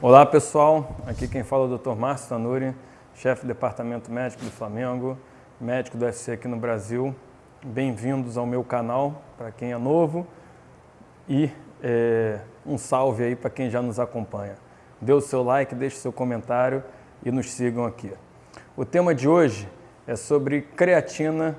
Olá pessoal, aqui quem fala é o Dr. Márcio Tanuri, chefe do Departamento Médico do Flamengo, médico do UFC aqui no Brasil. Bem-vindos ao meu canal, para quem é novo, e é, um salve aí para quem já nos acompanha. Dê o seu like, deixe seu comentário e nos sigam aqui. O tema de hoje é sobre creatina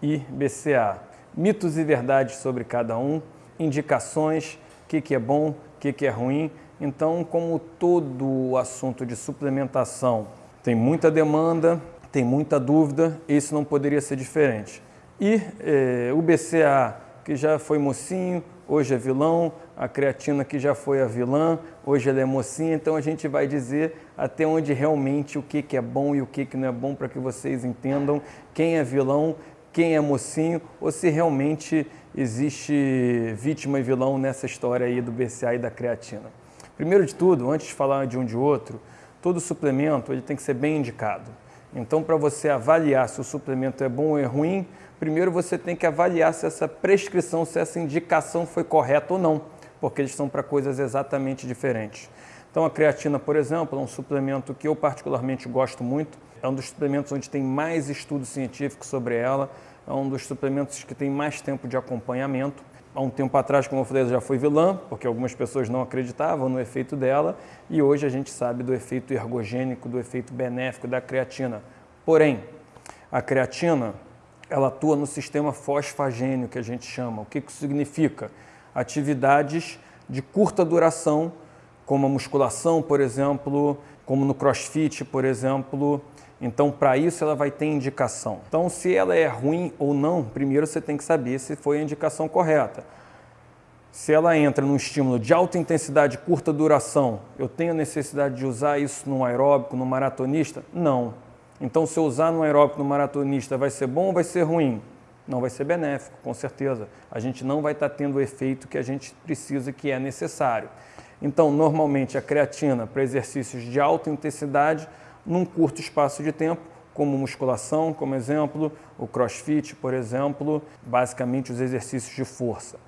e BCA. Mitos e verdades sobre cada um, indicações, o que, que é bom, o que, que é ruim então, como todo o assunto de suplementação tem muita demanda, tem muita dúvida, esse não poderia ser diferente. E eh, o BCA, que já foi mocinho, hoje é vilão, a creatina que já foi a vilã, hoje ela é mocinha, então a gente vai dizer até onde realmente o que, que é bom e o que, que não é bom para que vocês entendam quem é vilão, quem é mocinho, ou se realmente existe vítima e vilão nessa história aí do BCA e da creatina. Primeiro de tudo, antes de falar de um de outro, todo suplemento ele tem que ser bem indicado. Então, para você avaliar se o suplemento é bom ou é ruim, primeiro você tem que avaliar se essa prescrição, se essa indicação foi correta ou não, porque eles são para coisas exatamente diferentes. Então, a creatina, por exemplo, é um suplemento que eu particularmente gosto muito. É um dos suplementos onde tem mais estudo científico sobre ela. É um dos suplementos que tem mais tempo de acompanhamento há um tempo atrás, como eu falei, já foi vilã, porque algumas pessoas não acreditavam no efeito dela, e hoje a gente sabe do efeito ergogênico, do efeito benéfico da creatina. Porém, a creatina, ela atua no sistema fosfagênio, que a gente chama. O que isso significa? Atividades de curta duração, como a musculação, por exemplo, como no crossfit, por exemplo, então, para isso, ela vai ter indicação. Então, se ela é ruim ou não, primeiro você tem que saber se foi a indicação correta. Se ela entra num estímulo de alta intensidade, curta duração, eu tenho necessidade de usar isso no aeróbico, no maratonista? Não. Então, se eu usar no aeróbico, no maratonista, vai ser bom ou vai ser ruim? Não vai ser benéfico, com certeza. A gente não vai estar tá tendo o efeito que a gente precisa, que é necessário. Então, normalmente, a creatina para exercícios de alta intensidade num curto espaço de tempo, como musculação, como exemplo, o crossfit, por exemplo, basicamente os exercícios de força.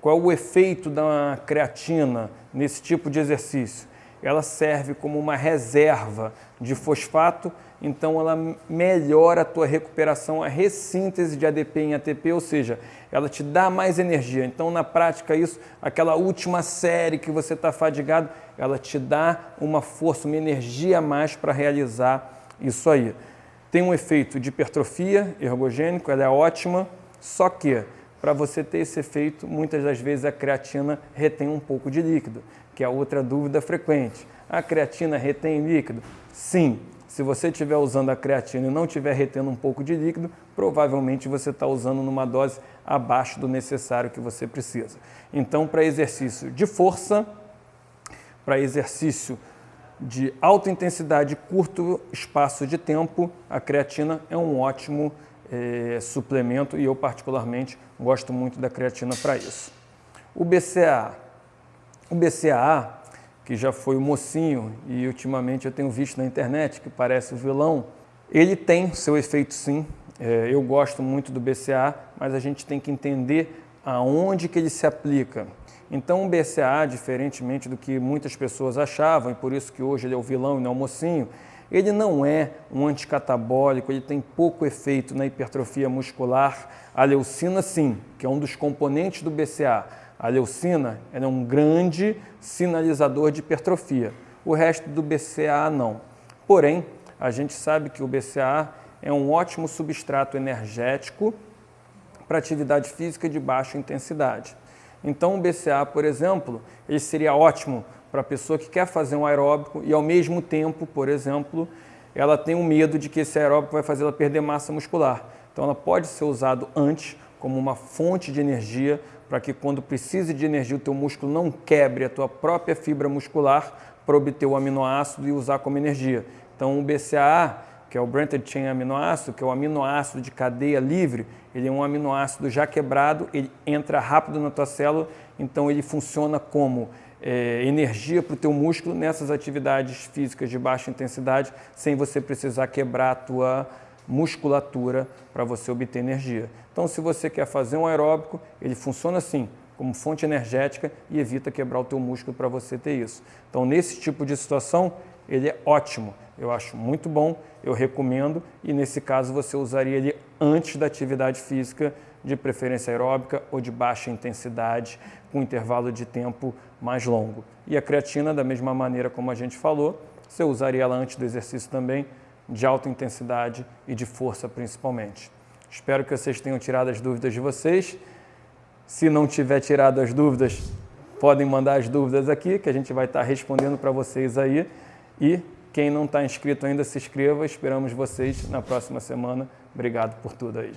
Qual é o efeito da creatina nesse tipo de exercício? Ela serve como uma reserva de fosfato, então ela melhora a tua recuperação, a ressíntese de ADP em ATP, ou seja, ela te dá mais energia. Então, na prática, isso, aquela última série que você está fadigado, ela te dá uma força, uma energia a mais para realizar isso aí. Tem um efeito de hipertrofia ergogênico, ela é ótima, só que para você ter esse efeito, muitas das vezes a creatina retém um pouco de líquido, que é outra dúvida frequente. A creatina retém líquido? Sim. Se você estiver usando a creatina e não estiver retendo um pouco de líquido, provavelmente você está usando numa dose abaixo do necessário que você precisa. Então, para exercício de força, para exercício de alta intensidade curto espaço de tempo, a creatina é um ótimo eh, suplemento e eu particularmente gosto muito da creatina para isso. O BCAA. O BCAA, que já foi o mocinho e ultimamente eu tenho visto na internet que parece o vilão, ele tem seu efeito sim. Eh, eu gosto muito do BCA, mas a gente tem que entender aonde que ele se aplica. Então o BCA, diferentemente do que muitas pessoas achavam, e por isso que hoje ele é o vilão e não o mocinho, ele não é um anticatabólico, ele tem pouco efeito na hipertrofia muscular. A leucina sim, que é um dos componentes do BCA. A leucina é um grande sinalizador de hipertrofia. O resto do BCA não. Porém, a gente sabe que o BCA é um ótimo substrato energético para atividade física de baixa intensidade. Então, o BCA, por exemplo, ele seria ótimo para a pessoa que quer fazer um aeróbico e, ao mesmo tempo, por exemplo, ela tem um medo de que esse aeróbico vai fazer ela perder massa muscular. Então, ela pode ser usado antes como uma fonte de energia para que, quando precise de energia, o teu músculo não quebre a tua própria fibra muscular para obter o aminoácido e usar como energia. Então, o BCAA que é o Branched Chain Aminoácido, que é o aminoácido de cadeia livre, ele é um aminoácido já quebrado, ele entra rápido na tua célula, então ele funciona como é, energia para o teu músculo nessas atividades físicas de baixa intensidade, sem você precisar quebrar a tua musculatura para você obter energia. Então, se você quer fazer um aeróbico, ele funciona assim, como fonte energética e evita quebrar o teu músculo para você ter isso. Então, nesse tipo de situação, ele é ótimo. Eu acho muito bom, eu recomendo e nesse caso você usaria ele antes da atividade física, de preferência aeróbica ou de baixa intensidade, com intervalo de tempo mais longo. E a creatina, da mesma maneira como a gente falou, você usaria ela antes do exercício também, de alta intensidade e de força principalmente. Espero que vocês tenham tirado as dúvidas de vocês. Se não tiver tirado as dúvidas, podem mandar as dúvidas aqui, que a gente vai estar respondendo para vocês aí. E quem não está inscrito ainda, se inscreva. Esperamos vocês na próxima semana. Obrigado por tudo aí.